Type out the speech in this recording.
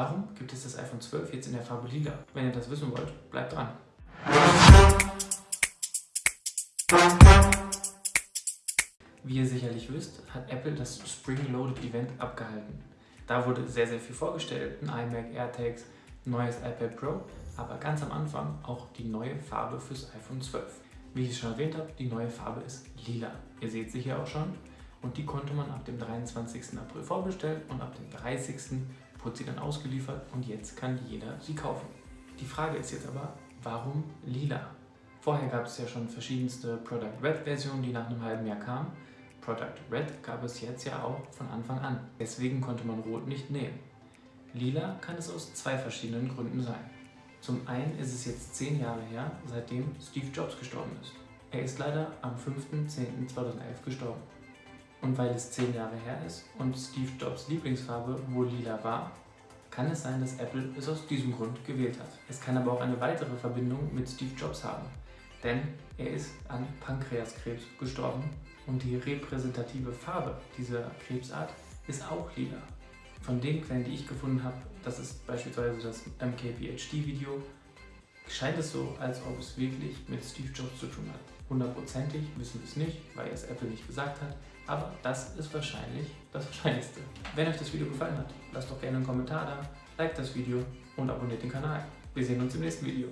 Warum gibt es das iPhone 12 jetzt in der Farbe Lila? Wenn ihr das wissen wollt, bleibt dran. Wie ihr sicherlich wisst, hat Apple das Spring Loaded Event abgehalten. Da wurde sehr, sehr viel vorgestellt, ein iMac, AirTags, neues iPad Pro, aber ganz am Anfang auch die neue Farbe fürs iPhone 12. Wie ich es schon erwähnt habe, die neue Farbe ist lila. Ihr seht sie hier auch schon und die konnte man ab dem 23. April vorbestellen und ab dem 30. wurde sie dann ausgeliefert und jetzt kann jeder sie kaufen. Die Frage ist jetzt aber, warum lila? Vorher gab es ja schon verschiedenste Product Red Versionen, die nach einem halben Jahr kamen Product Red gab es jetzt ja auch von Anfang an. Deswegen konnte man Rot nicht nehmen. Lila kann es aus zwei verschiedenen Gründen sein. Zum einen ist es jetzt zehn Jahre her, seitdem Steve Jobs gestorben ist. Er ist leider am 5.10.2011 gestorben. Und weil es zehn Jahre her ist und Steve Jobs Lieblingsfarbe wohl lila war, kann es sein, dass Apple es aus diesem Grund gewählt hat. Es kann aber auch eine weitere Verbindung mit Steve Jobs haben, denn er ist an Pankreaskrebs gestorben und die repräsentative Farbe dieser Krebsart ist auch lila. Von den Quellen, die ich gefunden habe, das ist beispielsweise das MKBHD-Video, scheint es so, als ob es wirklich mit Steve Jobs zu tun hat. Hundertprozentig wissen wir es nicht, weil es Apple nicht gesagt hat, aber das ist wahrscheinlich das Wahrscheinlichste. Wenn euch das Video gefallen hat, lasst doch gerne einen Kommentar da, liked das Video und abonniert den Kanal. Wir sehen uns im nächsten Video.